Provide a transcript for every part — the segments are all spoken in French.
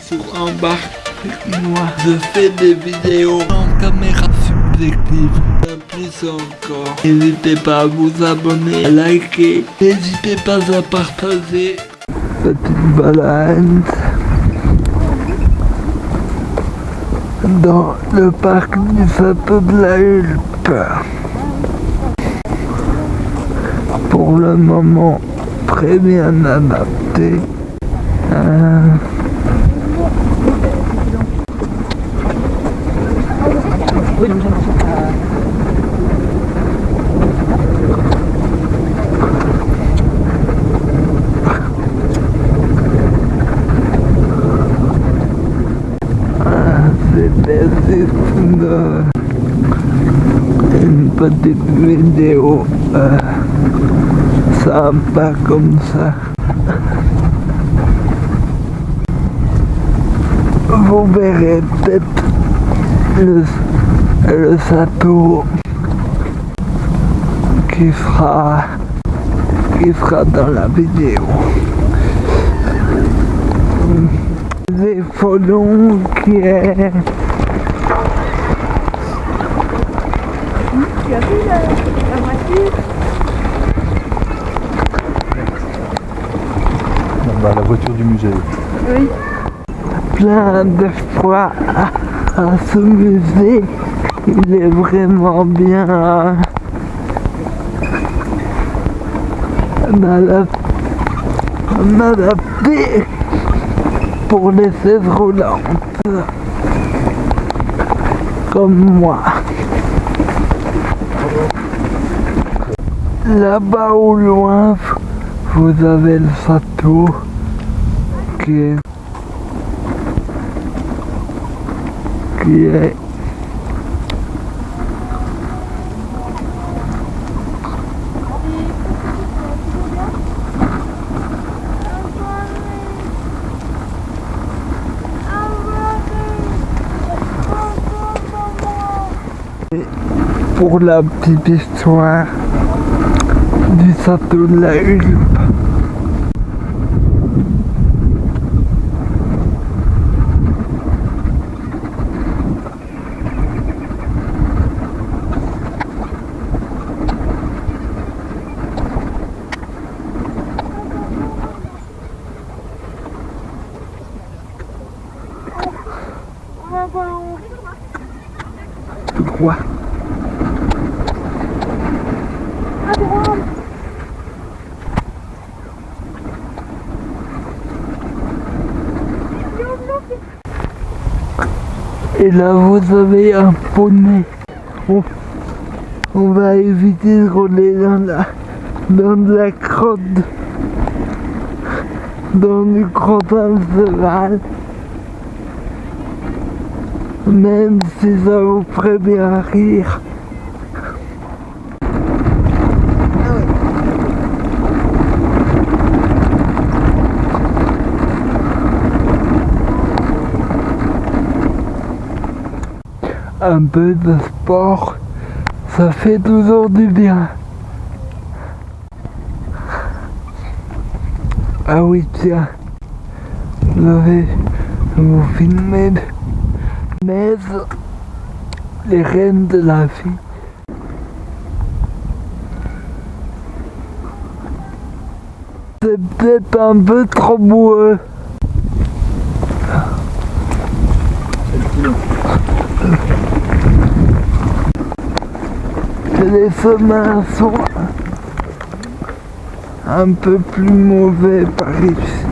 sur Embarque avec moi. Je fais des vidéos en caméra subjective. Plus encore, n'hésitez pas à vous abonner, à liker, n'hésitez pas à partager. Petite balade dans le parc du château de la Hulpe. Pour le moment, très bien adapté. Euh, ah, C'était juste une, une petite vidéo euh, sympa comme ça. Vous verrez peut-être le, le château qui sera, qui sera dans la vidéo. Des Follons qui est Tu as vu la, la voiture bah, la voiture du musée. Oui. plein de fois à, à ce musée. Il est vraiment bien adap- adapté pour les chaises roulantes. Comme moi. Là-bas au loin, vous avez le château qui est qui est pour la petite histoire du château de la Hulpe. Tout. Et là vous avez un poney. On, va éviter de rouler dans la dans de la crotte dans du crottin cheval. Même si ça vous ferait bien rire. Un peu de sport, ça fait toujours du bien. Ah oui, tiens, je vais vous filmer mais les reines de la vie. C'est peut-être un peu trop boueux. Les chemins sont un peu plus mauvais par ici.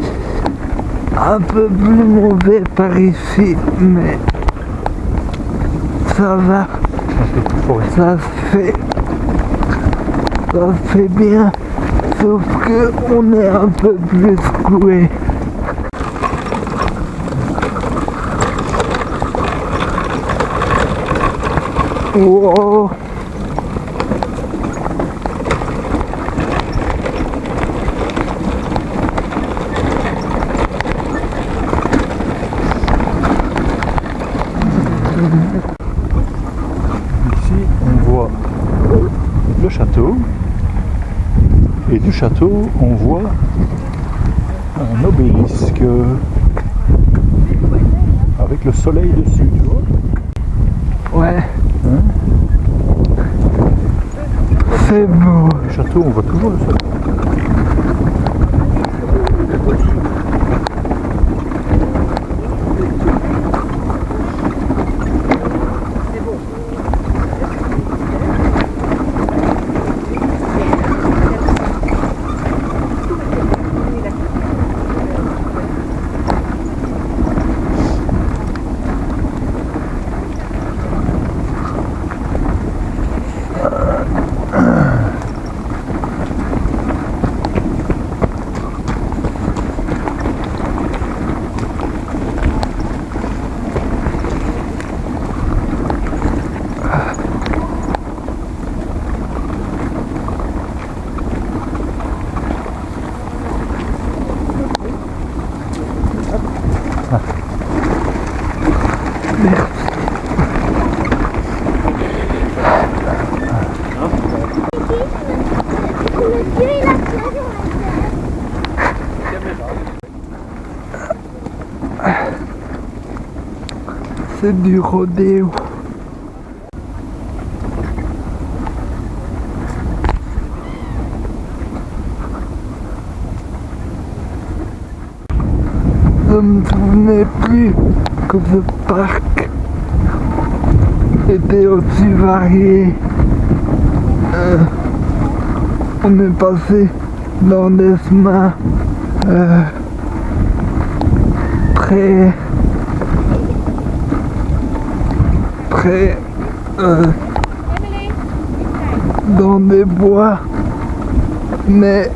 Un peu plus mauvais par ici, mais ça va, Ça se fait, ça se fait bien, sauf que on est un peu plus secoué. Wow. Ici, on voit le château. Et du château, on voit un obélisque soleil dessus, tu vois. Ouais, Hein c'est beau. Le château, on voit toujours le soleil. C'est du rodéo. Je me souvenais plus que ce parc était aussi varié. Euh, on est passé dans des chemins euh, très euh, dans des bois mais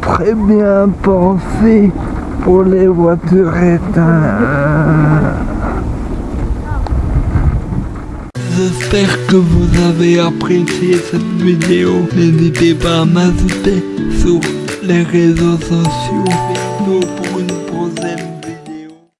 très bien pensé pour les voitures éteintes. J'espère que vous avez apprécié cette vidéo. N'hésitez pas à m'ajouter sur les réseaux sociaux.